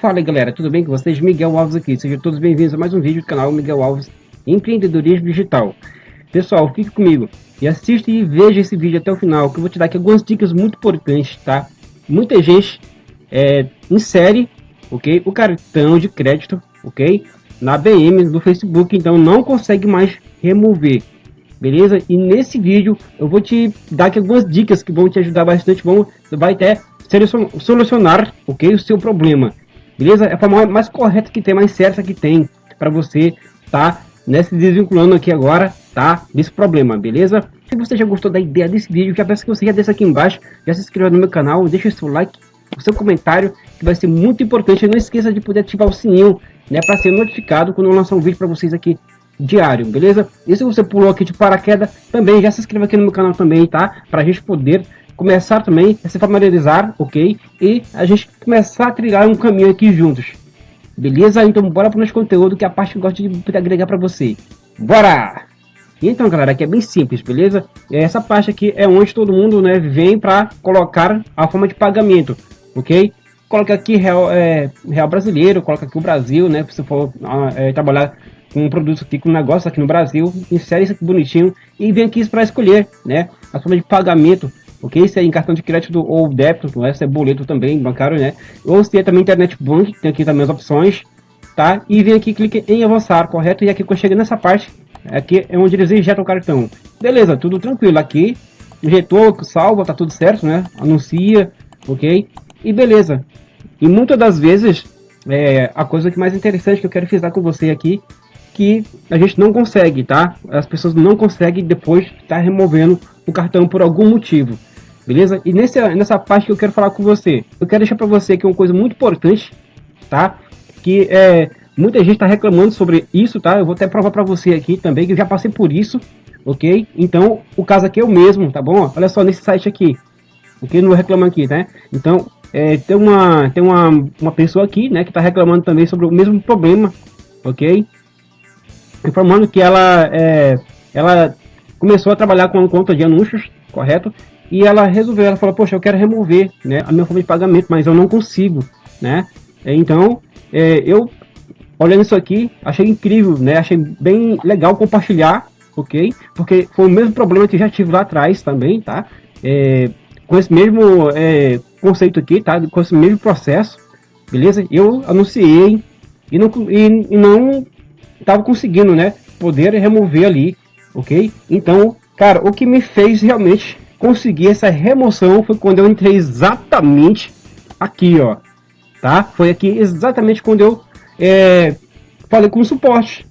Fala galera, tudo bem com vocês? Miguel Alves aqui, sejam todos bem-vindos a mais um vídeo do canal Miguel Alves Empreendedorismo Digital. Pessoal, fique comigo e assista e veja esse vídeo até o final, que eu vou te dar aqui algumas dicas muito importantes, tá? Muita gente é, insere, ok, o cartão de crédito, ok, na BM do Facebook, então não consegue mais remover beleza? E nesse vídeo eu vou te dar aqui algumas dicas que vão te ajudar bastante, vão, vai até solucionar, ok, o seu problema, beleza? É a forma mais correta que tem, mais certa que tem para você tá nesse desvinculando aqui agora, tá? Desse problema, beleza? Se você já gostou da ideia desse vídeo, já peço que você já desça aqui embaixo, já se inscreva no meu canal, deixa o seu like, o seu comentário, que vai ser muito importante. Não esqueça de poder ativar o sininho, né, para ser notificado quando eu lançar um vídeo para vocês aqui diário, beleza? E se você pulou aqui de paraquedas, também já se inscreva aqui no meu canal também, tá? Pra gente poder começar também a se familiarizar, ok? E a gente começar a trilhar um caminho aqui juntos. Beleza? Então bora para o nosso conteúdo que é a parte que eu gosto de agregar para você. Bora! Então, galera, aqui é bem simples, beleza? Essa parte aqui é onde todo mundo né, vem para colocar a forma de pagamento, ok? Coloca aqui real, é, real brasileiro, coloca aqui o Brasil, né? Se for é, trabalhar um produto aqui, com um negócio aqui no Brasil, insere isso aqui bonitinho e vem aqui para escolher, né, a forma de pagamento, ok? Se é em cartão de crédito ou débito, né, se é boleto também, bancário, né, ou se é também internet bank, tem aqui também as opções, tá? E vem aqui, clique em avançar, correto? E aqui quando chega nessa parte, aqui é onde eles injetam o cartão. Beleza, tudo tranquilo, aqui injetou, salva, tá tudo certo, né? Anuncia, ok? E beleza. E muitas das vezes, é, a coisa que mais interessante que eu quero frisar com você aqui que a gente não consegue, tá? As pessoas não conseguem depois estar tá removendo o cartão por algum motivo, beleza? E nesse, nessa parte que eu quero falar com você, eu quero deixar para você que é uma coisa muito importante, tá? Que é, muita gente está reclamando sobre isso, tá? Eu vou até provar para você aqui também, que eu já passei por isso, ok? Então, o caso aqui é o mesmo, tá bom? Olha só nesse site aqui, ok? Não reclama aqui, né? Então, é, tem uma tem uma, uma pessoa aqui, né, que está reclamando também sobre o mesmo problema, ok? Informando que ela, é, ela começou a trabalhar com conta de anúncios, correto? E ela resolveu, ela falou, poxa, eu quero remover né, a minha forma de pagamento, mas eu não consigo, né? Então, é, eu, olhando isso aqui, achei incrível, né? Achei bem legal compartilhar, ok? Porque foi o mesmo problema que já tive lá atrás também, tá? É, com esse mesmo é, conceito aqui, tá? Com esse mesmo processo, beleza? Eu anunciei e não, e, e não tava conseguindo, né, poder remover ali, ok? Então, cara, o que me fez realmente conseguir essa remoção foi quando eu entrei exatamente aqui, ó, tá? Foi aqui exatamente quando eu é, falei com o suporte,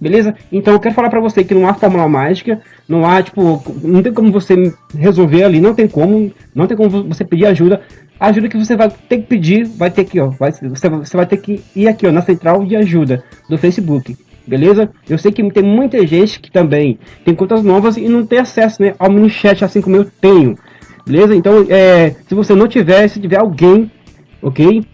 beleza? Então eu quero falar para você que não há fórmula mágica, não há, tipo, não tem como você resolver ali, não tem como, não tem como você pedir ajuda. A ajuda que você vai ter que pedir, vai ter que, ó, vai, você, você vai ter que ir aqui, ó, na central de ajuda do Facebook beleza? Eu sei que tem muita gente que também tem contas novas e não tem acesso né, ao mini chat assim como eu tenho, beleza? Então, é, se você não tiver, se tiver alguém, ok?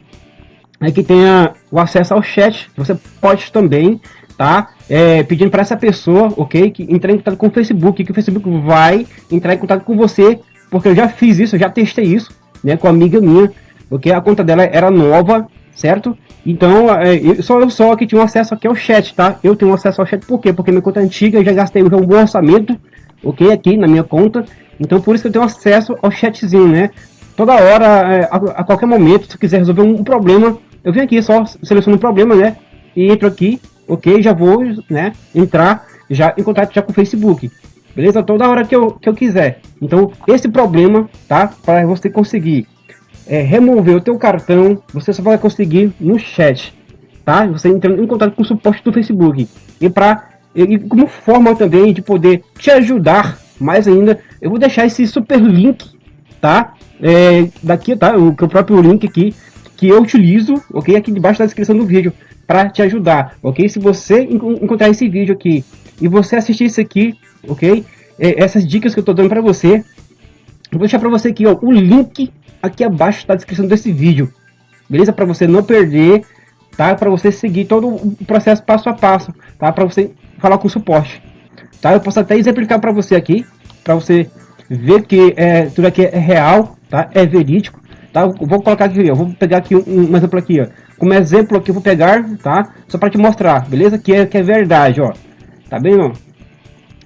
É que tenha o acesso ao chat, você pode também, tá? É, pedindo para essa pessoa, ok? Que entrar em contato com o Facebook, que o Facebook vai entrar em contato com você, porque eu já fiz isso, eu já testei isso, né? Com a amiga minha, ok? A conta dela era nova, certo? Então, é, só eu só que tinha acesso aqui ao chat, tá? Eu tenho acesso ao chat por quê? Porque minha conta é antiga, eu já gastei um bom orçamento, ok? Aqui na minha conta. Então, por isso que eu tenho acesso ao chatzinho, né? Toda hora, é, a, a, qualquer momento, se quiser resolver um, problema, eu venho aqui, só seleciono o um problema, né? E entro aqui, ok? Já vou, né? Entrar já em contato já com o Facebook. Beleza? Toda hora que eu, que eu quiser. Então, esse problema, tá? Para você conseguir é, remover o teu cartão, você só vai conseguir no chat, tá? Você entrando em contato com o suporte do Facebook. E para e como forma também de poder te ajudar mais ainda, eu vou deixar esse super link, tá? É, daqui, tá? O, o próprio link aqui que eu utilizo, ok? Aqui debaixo da descrição do vídeo para te ajudar, ok? Se você encontrar esse vídeo aqui e você assistir isso aqui, ok? É, essas dicas que eu estou dando para você, eu vou deixar para você aqui ó, o link aqui abaixo da descrição desse vídeo, beleza? Para você não perder, tá? Para você seguir todo o processo passo a passo, tá? Para você falar com o suporte, tá? Eu posso até exemplificar para você aqui, para você ver que é, tudo aqui é real, tá? É verídico, tá? Eu vou colocar aqui, eu vou pegar aqui um, um exemplo aqui, ó. Como exemplo aqui eu vou pegar, tá? Só para te mostrar, beleza? Que é, que é verdade, ó. Tá bem, ó?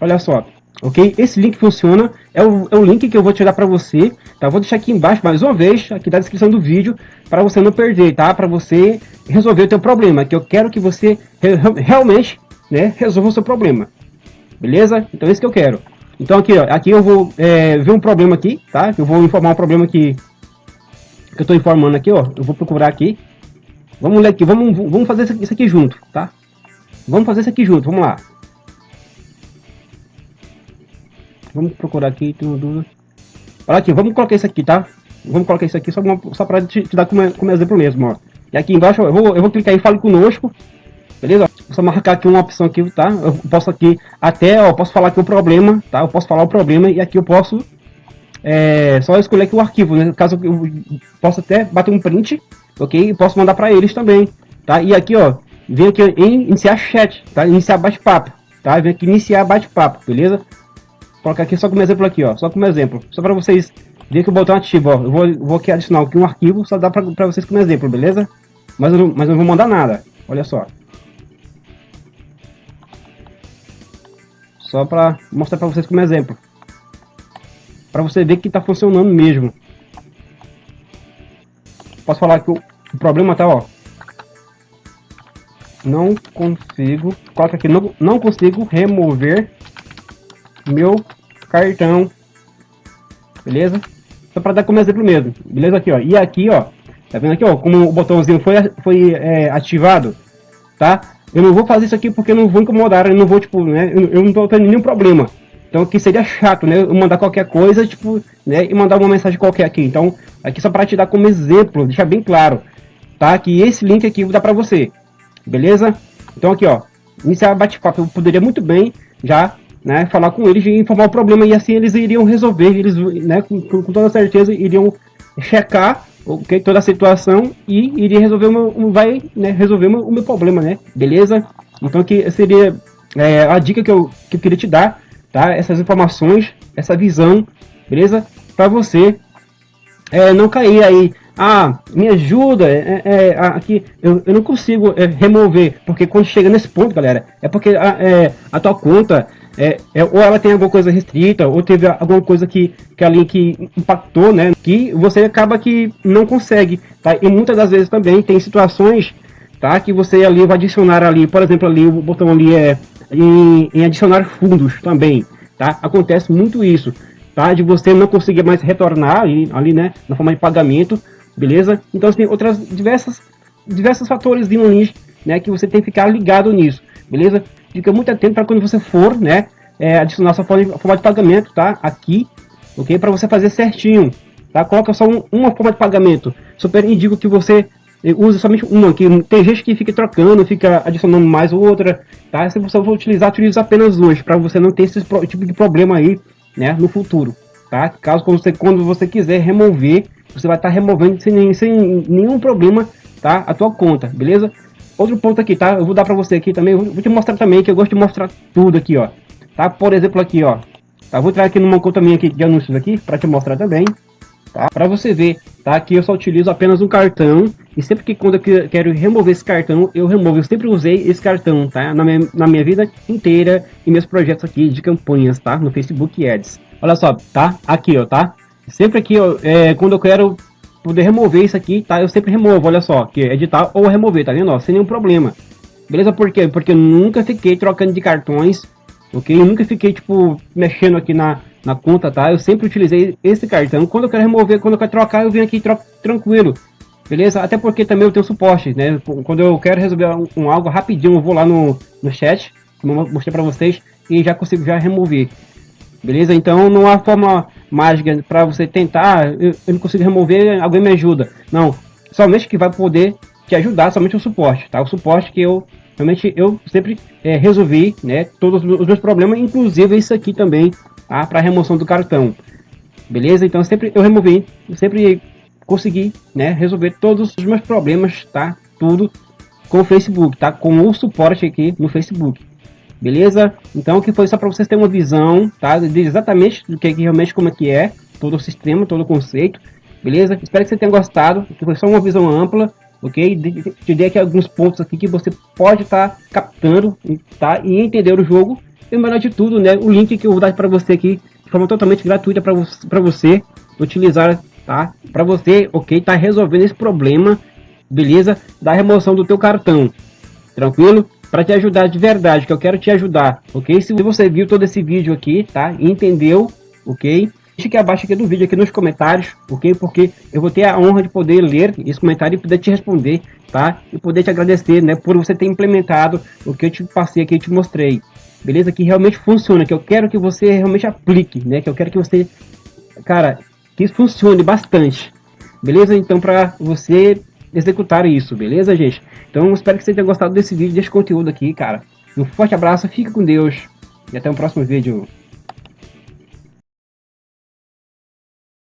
Olha só, ok? Esse link funciona, é o, é o link que eu vou tirar para você, tá? Vou deixar aqui embaixo mais uma vez, aqui na descrição do vídeo, para você não perder, tá? Para você resolver o teu problema, que eu quero que você re realmente, né, resolva o seu problema. Beleza? Então é isso que eu quero. Então aqui, ó, aqui eu vou é, ver um problema aqui, tá? Eu vou informar um problema que, que eu estou informando aqui, ó. Eu vou procurar aqui. Vamos ler aqui, vamos, vamos fazer isso aqui junto, tá? Vamos fazer isso aqui junto, vamos lá. Vamos procurar aqui, tudo. Olha aqui, vamos colocar isso aqui, tá? Vamos colocar isso aqui só, só para te, te, dar como, como exemplo mesmo, ó. E aqui embaixo eu vou, eu vou clicar em Fale Conosco, beleza? Só marcar aqui uma opção aqui, tá? Eu posso aqui até, ó, posso falar aqui o problema, tá? Eu posso falar o problema e aqui eu posso é, só escolher aqui o arquivo, né? Caso eu possa até bater um print, ok? E posso mandar para eles também, tá? E aqui, ó, vem aqui em iniciar chat, tá? Iniciar bate-papo, tá? Vem aqui iniciar bate-papo, beleza? Colocar aqui só como exemplo aqui, ó, só como exemplo, só para vocês verem que o botão ativo, ó. Eu vou, vou aqui adicionar aqui um arquivo, só dá para vocês como exemplo, beleza? Mas eu, não, mas eu não vou mandar nada, olha só. Só para mostrar para vocês como exemplo. Para você ver que está funcionando mesmo. Posso falar que o, o problema tá, ó. Não consigo, coloca aqui, não, não consigo remover meu cartão. Beleza? Só para dar como exemplo mesmo. Beleza aqui, ó. E aqui, ó. Tá vendo aqui, ó, como o botãozinho foi, foi é, ativado, tá? eu não vou fazer isso aqui porque não vou incomodar, eu não vou, tipo, né, eu, não tô tendo nenhum problema. Então aqui seria chato, né, eu mandar qualquer coisa, tipo, né, e mandar uma mensagem qualquer aqui. Então, aqui só para te dar como exemplo, deixar bem claro, tá, que esse link aqui vou dar para você, beleza? Então aqui, ó, iniciar bate-papo, eu poderia muito bem já, né, falar com eles e informar o problema e assim eles iriam resolver, eles, né, com, com toda certeza iriam checar ok, toda a situação e iria resolver meu, vai né, resolver o meu, problema, né? Beleza? Então que seria é, a dica que eu, que eu queria te dar, tá? Essas informações, essa visão, beleza? Para você é, não cair aí, ah, me ajuda, é, é, é aqui eu, eu não consigo é, remover, porque quando chega nesse ponto, galera, é porque a, é, a tua conta é, é, ou ela tem alguma coisa restrita, ou teve alguma coisa que, que ali que impactou, né? Que você acaba que não consegue, tá? E muitas das vezes também tem situações, tá? Que você ali vai adicionar ali, por exemplo, ali o botão ali é em, em adicionar fundos também, tá? Acontece muito isso, tá? De você não conseguir mais retornar ali, ali né? Na forma de pagamento, beleza? Então tem outras diversas diversos fatores de um né? Que você tem que ficar ligado nisso, beleza? Fica muito atento para quando você for, né, é, adicionar sua forma de, forma de pagamento, tá? Aqui, ok? Para você fazer certinho, tá? Coloca só um, uma forma de pagamento. Super indico que você eh, use somente uma, que tem gente que fica trocando, fica adicionando mais outra, tá? Se você for utilizar, utilize apenas hoje, para você não ter esse tipo de problema aí, né, no futuro, tá? Caso quando você, quando você quiser remover, você vai estar tá removendo sem, sem nenhum problema, tá? A tua conta, beleza? Outro ponto aqui, tá? Eu vou dar pra você aqui também, vou te mostrar também, que eu gosto de mostrar tudo aqui, ó. Tá? Por exemplo, aqui, ó. Tá? Vou entrar aqui numa conta minha aqui de anúncios aqui, pra te mostrar também. Tá? Pra você ver, tá? Aqui eu só utilizo apenas um cartão. E sempre que quando eu quero remover esse cartão, eu removo. Eu sempre usei esse cartão, tá? Na minha, na minha vida inteira e meus projetos aqui de campanhas, tá? No Facebook Ads. Olha só, tá? Aqui, ó, tá? Sempre aqui, ó, é, quando eu quero poder remover isso aqui, tá? Eu sempre removo, olha só, que é editar ou remover, tá vendo? Ó, sem nenhum problema. Beleza? Por quê? Porque eu nunca fiquei trocando de cartões, ok? Eu nunca fiquei, tipo, mexendo aqui na, na conta, tá? Eu sempre utilizei esse cartão. Quando eu quero remover, quando eu quero trocar, eu venho aqui troco tranquilo. Beleza? Até porque também eu tenho suporte, né? Quando eu quero resolver um, um algo rapidinho, eu vou lá no, no chat, como eu mostrei para vocês, e já consigo já remover. Beleza? Então não há forma mágica para você tentar, eu, eu, não consigo remover, alguém me ajuda. Não, somente que vai poder te ajudar, somente o suporte, tá? O suporte que eu realmente eu sempre é, resolvi, né? Todos os meus problemas, inclusive isso aqui também, tá? Para remoção do cartão. Beleza? Então sempre eu removi, sempre consegui, né? Resolver todos os meus problemas, tá? Tudo com o Facebook, tá? Com o suporte aqui no Facebook. Beleza? Então que foi só para vocês terem uma visão, tá? De exatamente do que, que realmente como é que é todo o sistema, todo o conceito, beleza? Espero que você tenha gostado, que foi só uma visão ampla, ok? Te dei aqui alguns pontos aqui que você pode estar tá captando, tá? E entender o jogo. E o melhor de tudo, né? O link que eu vou dar para você aqui, de forma totalmente gratuita para você utilizar, tá? Para você, ok? Tá resolvendo esse problema, beleza? Da remoção do teu cartão, tranquilo? Para te ajudar de verdade, que eu quero te ajudar, ok? Se você viu todo esse vídeo aqui, tá? Entendeu, ok? Deixa aqui abaixo aqui do vídeo, aqui nos comentários, ok? Porque eu vou ter a honra de poder ler esse comentário e poder te responder, tá? E poder te agradecer, né? Por você ter implementado o que eu te passei aqui, eu te mostrei. Beleza? Que realmente funciona, que eu quero que você realmente aplique, né? Que eu quero que você, cara, que isso funcione bastante. Beleza? Então, para você executar isso, beleza, gente? Então, espero que você tenha gostado desse vídeo, desse conteúdo aqui, cara. Um forte abraço, fica com Deus e até o próximo vídeo.